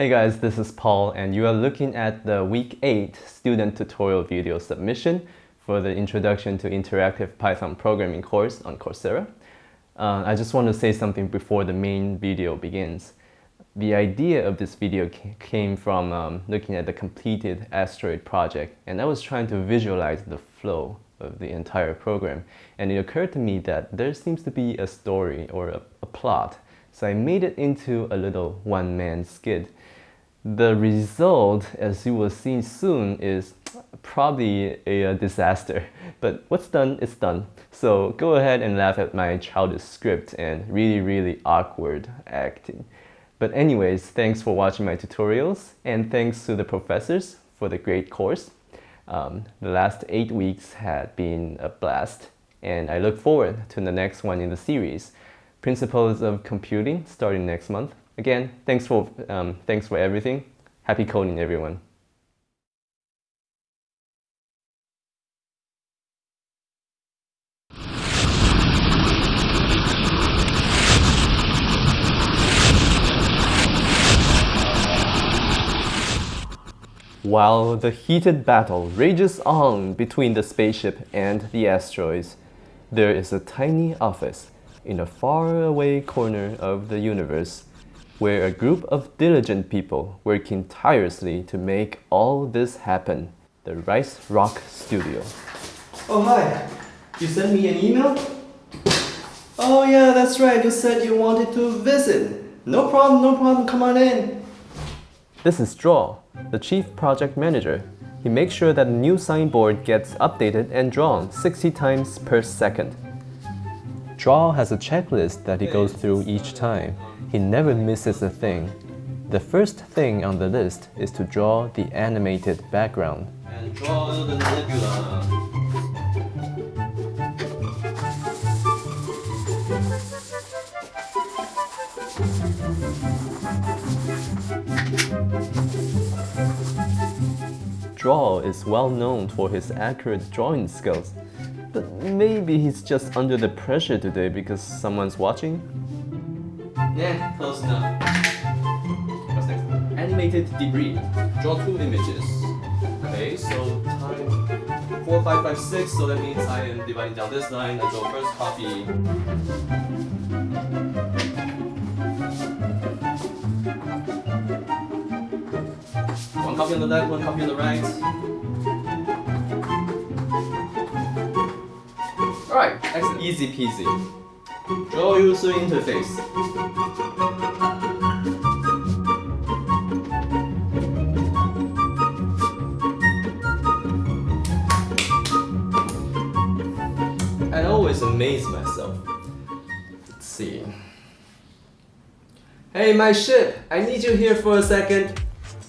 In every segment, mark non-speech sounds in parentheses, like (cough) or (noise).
Hey guys, this is Paul and you are looking at the week 8 student tutorial video submission for the Introduction to Interactive Python Programming course on Coursera. Uh, I just want to say something before the main video begins. The idea of this video came from um, looking at the completed asteroid project and I was trying to visualize the flow of the entire program and it occurred to me that there seems to be a story or a, a plot so I made it into a little one-man skit the result, as you will see soon, is probably a, disaster. But what's done is done. So go ahead and laugh at my childish script and really, really awkward acting. But anyways, thanks for watching my tutorials and thanks to the professors for the great course. Um, the last eight weeks had been a blast and I look forward to the next one in the series, Principles of Computing, starting next month. Again, thanks for, um, thanks for everything. Happy coding, everyone. While the heated battle rages on between the spaceship and the asteroids, there is a tiny office in a faraway corner of the universe where a group of diligent people working tirelessly to make all this happen. The Rice Rock Studio. Oh, hi. You sent me an email? Oh, yeah, that's right. You said you wanted to visit. No problem, no problem. Come on in. This is Draw, the Chief Project Manager. He makes sure that a new signboard gets updated and drawn 60 times per second. Draw has a checklist that he goes through each time. He never misses a thing. The first thing on the list is to draw the animated background. And draw the nebula. Draw is well known for his accurate drawing skills. But maybe he's just under the pressure today because someone's watching? Yeah, close enough. What's next? Animated debris. Draw two images. Okay, so time 4556, so that means I am dividing down this line. I draw first copy. One copy on the left, one copy on the right. Alright, excellent. Easy peasy. Draw user interface. I always amaze myself. Let's see. Hey, my ship! I need you here for a second.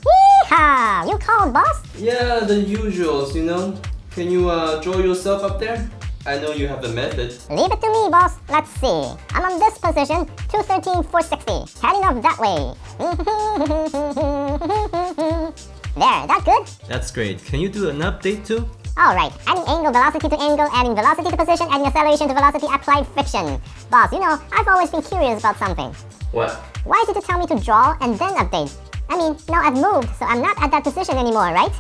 Yeehaw! You called, boss? Yeah, the usuals, you know? Can you uh, draw yourself up there? I know you have the method. Leave it to me, boss. Let's see. I'm on this position, 213, 460. Heading off that way. (laughs) there, that good? That's great. Can you do an update too? Alright, adding angle velocity to angle, adding velocity to position, adding acceleration to velocity, applied friction. Boss, you know, I've always been curious about something. What? Why did you tell me to draw and then update? I mean, now I've moved, so I'm not at that position anymore, right?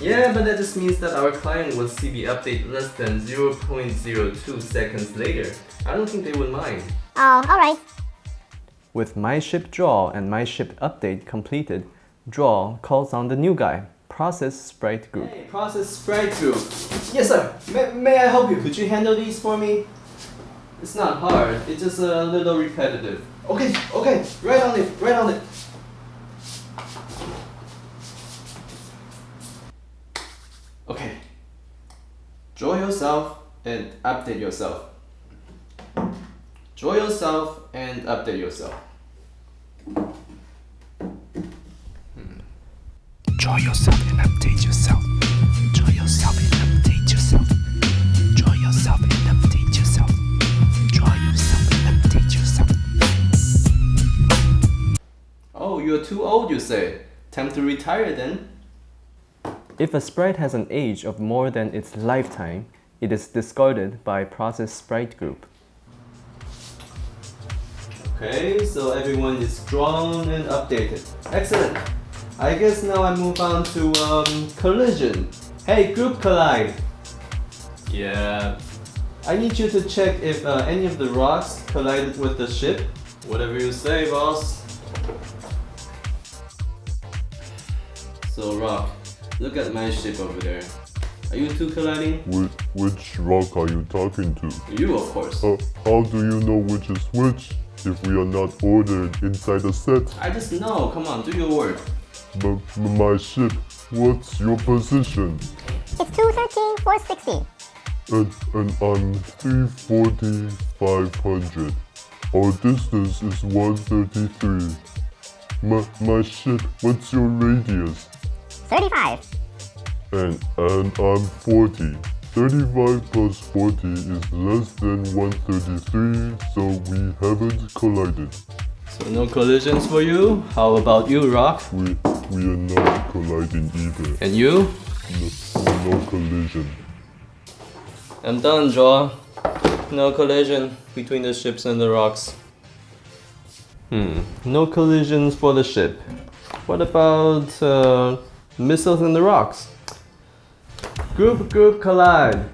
Yeah, but that just means that our client will see the update less than 0.02 seconds later. I don't think they would mind. Oh, alright. With my ship draw and my ship update completed, draw calls on the new guy, process sprite group. Hey, process sprite group. Yes sir, may, may I help you? Could you handle these for me? It's not hard, it's just a little repetitive. Okay, okay, right on it, right on it. Okay. Draw yourself and update yourself. Draw yourself and update yourself. Hmm. Draw yourself and update yourself. Draw yourself and update yourself. Draw yourself and update yourself. Draw yourself and update yourself. Oh, you're too old, you say. Time to retire then. If a sprite has an age of more than its lifetime, it is discarded by process sprite group. Okay, so everyone is drawn and updated. Excellent. I guess now I move on to um, collision. Hey, group collide. Yeah. I need you to check if uh, any of the rocks collided with the ship. Whatever you say, boss. So, Rock, look at my ship over there. Are you two colliding? Which, which rock are you talking to? You, of course. Uh, how do you know which is which if we are not ordered inside a set? I just know. Come on, do your work. M- m- my ship, what's your position? It's 213, 460. And, and I'm 340, 500. Our distance is 133. My, my ship, what's your radius? 35. And, and I'm 40. 35 plus 40 is less than 133, so we haven't collided. So no collisions for you. How about you, Rock? We, we are not colliding either. And you? No, no collision. I'm done, Draw. No collision between the ships and the rocks. Hmm, no collisions for the ship. What about uh, missiles and the rocks? Group, group collide.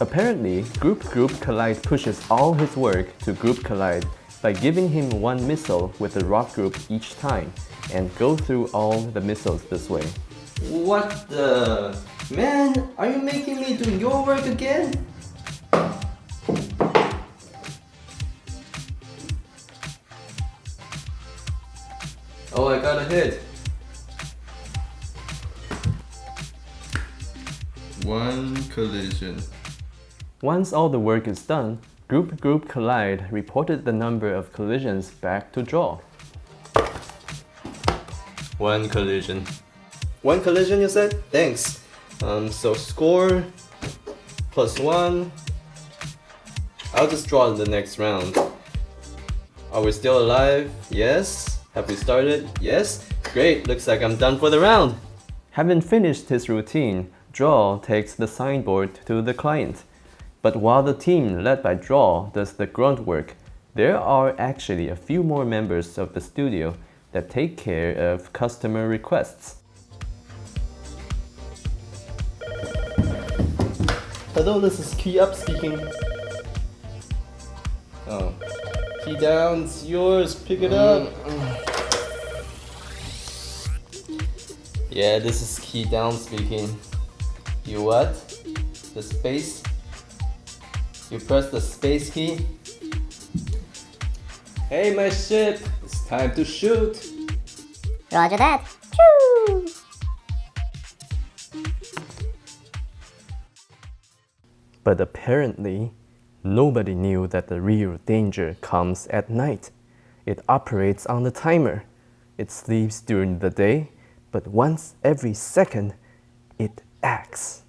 Apparently, Group Group Collide pushes all his work to Group Collide by giving him one missile with the rock group each time and go through all the missiles this way. What the? Man, are you making me do your work again? Oh, I got a hit. One collision. Once all the work is done, Group Group Collide reported the number of collisions back to Draw. One collision. One collision, you said? Thanks. Um, so score plus one. I'll just draw in the next round. Are we still alive? Yes. Have we started? Yes. Great. Looks like I'm done for the round. Having finished his routine, Draw takes the signboard to the client. But while the team led by Draw does the grunt work, there are actually a few more members of the studio that take care of customer requests. Hello, this is Key Up speaking. Oh. Key down, it's yours. Pick it up. Yeah, this is Key down speaking. You what? The space? You press the space key? Hey, my ship! It's time to shoot! Roger that. Choo! But apparently, nobody knew that the real danger comes at night. It operates on the timer. It sleeps during the day, but once every second, it acts.